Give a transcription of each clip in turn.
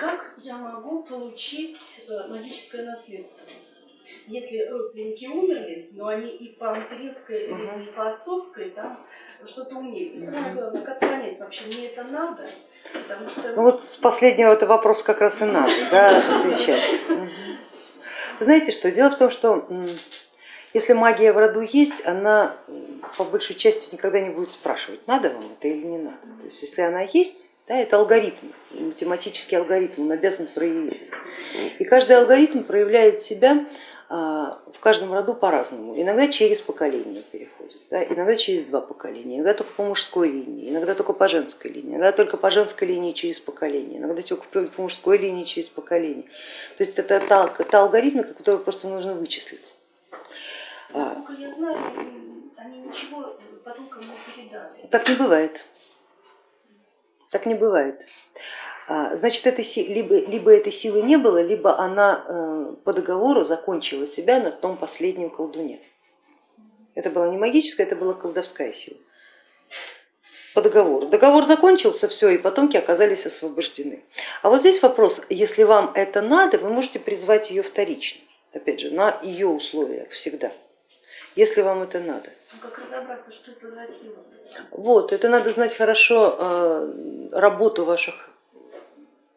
как я могу получить э, магическое наследство? Если родственники умерли, но они и по материнской, uh-huh. и по отцовской там что-то умели. И самое главное, как понять, вообще мне это надо? Потому что... Ну вот с последнего это вопрос как раз и надо, да, отвечать. Знаете что, дело в том, что если магия в роду есть, она по большей части никогда не будет спрашивать, надо вам это или не надо. То есть если она есть, да, это алгоритм, математический алгоритм, он обязан проявиться. И каждый алгоритм проявляет себя а, в каждом роду по-разному. Иногда через поколение переходит, да, иногда через два поколения, иногда только по мужской линии, иногда только по женской линии, иногда только по женской линии через поколение, иногда только по мужской линии через поколение. То есть это та, та алгоритмика, которую просто нужно вычислить. Насколько я знаю, они ничего потомкам не передали. Так не бывает. Так не бывает. А, значит, этой, либо, либо этой силы не было, либо она э, по договору закончила себя на том последнем колдуне. Это была не магическая, это была колдовская сила. По договору. Договор закончился, все, и потомки оказались освобождены. А вот здесь вопрос, если вам это надо, вы можете призвать ее вторично, опять же, на ее условиях всегда если вам это надо. Ну, как разобраться, что это за сила? Вот, это надо знать хорошо э, работу ваших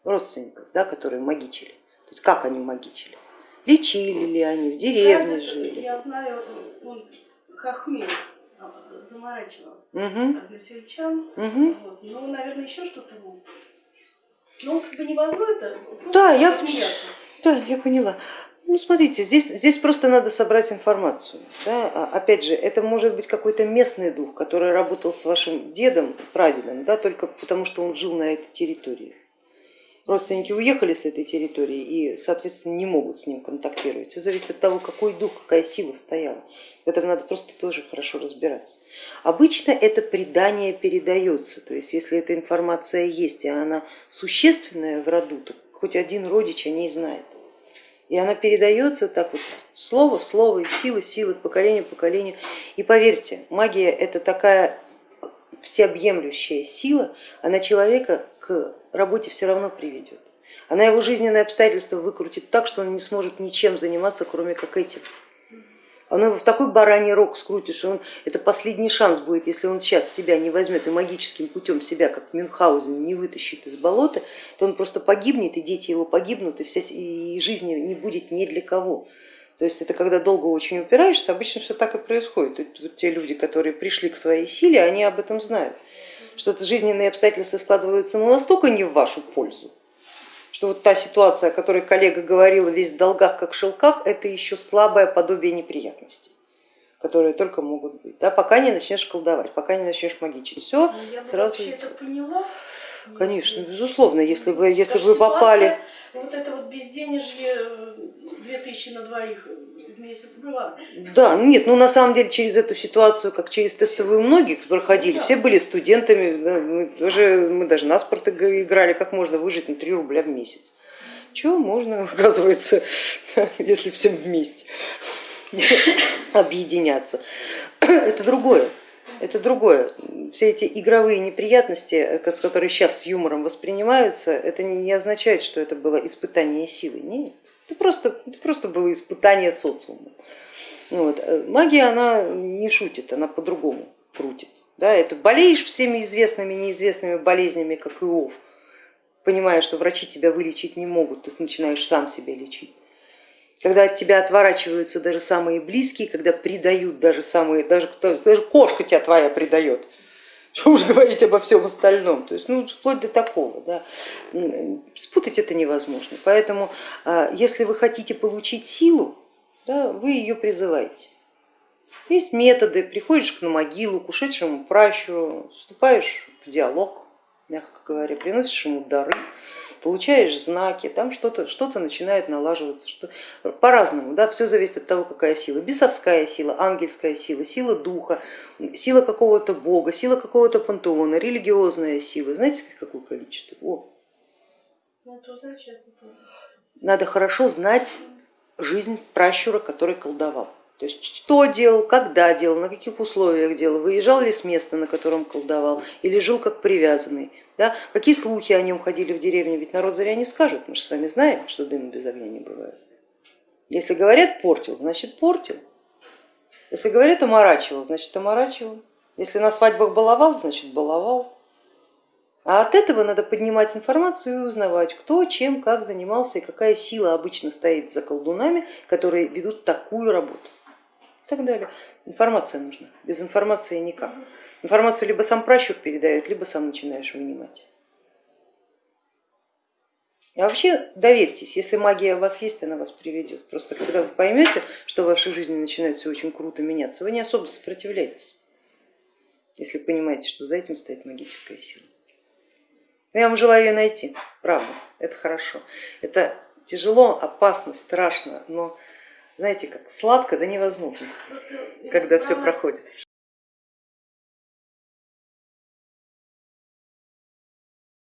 родственников, да, которые магичили. То есть как они магичили. Лечили ли они, в деревне Знаете, жили. Я знаю, ну, хохмель заморачивал угу. односельчан. Угу. Вот. Ну, наверное, еще что-то. Ну, как бы не это, да, я, да, я поняла. Ну, смотрите, здесь, здесь просто надо собрать информацию. Да? А, опять же, это может быть какой-то местный дух, который работал с вашим дедом, прадедом, да, только потому что он жил на этой территории. Родственники уехали с этой территории и, соответственно, не могут с ним контактировать. Все зависит от того, какой дух, какая сила стояла. В этом надо просто тоже хорошо разбираться. Обычно это предание передается, то есть если эта информация есть, и она существенная в роду, то хоть один родич о ней знает. И она передается так вот слово, слово, и сила, сила к поколению. И поверьте, магия это такая всеобъемлющая сила, она человека к работе все равно приведет. Она его жизненные обстоятельства выкрутит так, что он не сможет ничем заниматься, кроме как этим. Он его в такой бараний рог скрутит, что он, это последний шанс будет, если он сейчас себя не возьмет и магическим путем себя, как Мюнхгаузен, не вытащит из болота, то он просто погибнет, и дети его погибнут, и, вся, и жизни не будет ни для кого. То есть это когда долго очень упираешься, обычно все так и происходит. И вот те люди, которые пришли к своей силе, они об этом знают, что жизненные обстоятельства складываются ну, настолько не в вашу пользу, что вот та ситуация, о которой коллега говорила, весь в долгах как в шелках, это еще слабое подобие неприятностей которые только могут быть, да, пока не начнешь колдовать, пока не начнешь магичить. Все ну, я сразу. Я это поняла. Конечно, безусловно, если вы, если вы попали. Вот это вот безденежье 2000 на двоих в месяц была. Да, нет, ну на самом деле через эту ситуацию, как через тестовую многие проходили, все были студентами, да, мы, тоже, мы даже на спорт играли, как можно выжить на 3 рубля в месяц. Чего можно, оказывается, если всем вместе объединяться. Это другое. Это другое. Все эти игровые неприятности, которые сейчас с юмором воспринимаются, это не означает, что это было испытание силы. Нет. Это просто, это просто было испытание социума. Вот. Э, магия, она не шутит, она по-другому крутит. Да, это болеешь всеми известными, неизвестными болезнями, как Иов, понимая, что врачи тебя вылечить не могут, ты начинаешь сам себя лечить. Когда от тебя отворачиваются даже самые близкие, когда предают даже самые, даже, даже кошка тебя твоя предает, что уже говорить обо всем остальном, то есть ну, вплоть до такого. Да. Спутать это невозможно, поэтому а, если вы хотите получить силу, да, вы ее призываете. Есть методы, приходишь на могилу к ушедшему пращуру, вступаешь в диалог, мягко говоря, приносишь ему дары, получаешь знаки, там что-то что, -то, начинает налаживаться, что по-разному, да, все зависит от того, какая сила, бесовская сила, ангельская сила, сила духа, сила какого-то бога, сила какого-то пантеона, религиозная сила, знаете, какое количество? О. Ну, Надо хорошо знать жизнь пращура, который колдовал. То есть что делал, когда делал, на каких условиях делал, выезжал ли с места, на котором колдовал, или жил как привязанный. Да? Какие слухи о нем ходили в деревне, ведь народ зря не скажет, мы же с вами знаем, что дыма без огня не бывает. Если говорят портил, значит портил. Если говорят оморачивал, значит оморачивал. Если на свадьбах баловал, значит баловал. А от этого надо поднимать информацию и узнавать, кто чем, как занимался и какая сила обычно стоит за колдунами, которые ведут такую работу так далее. Информация нужна, без информации никак. Информацию либо сам пращур передает, либо сам начинаешь вынимать. И вообще доверьтесь, если магия у вас есть, она вас приведет. Просто когда вы поймете, что в вашей жизни начинает все очень круто меняться, вы не особо сопротивляетесь, если понимаете, что за этим стоит магическая сила. Я вам желаю ее найти, правда, это хорошо. Это тяжело, опасно, страшно, но знаете, как сладко до невозможности, когда все проходит.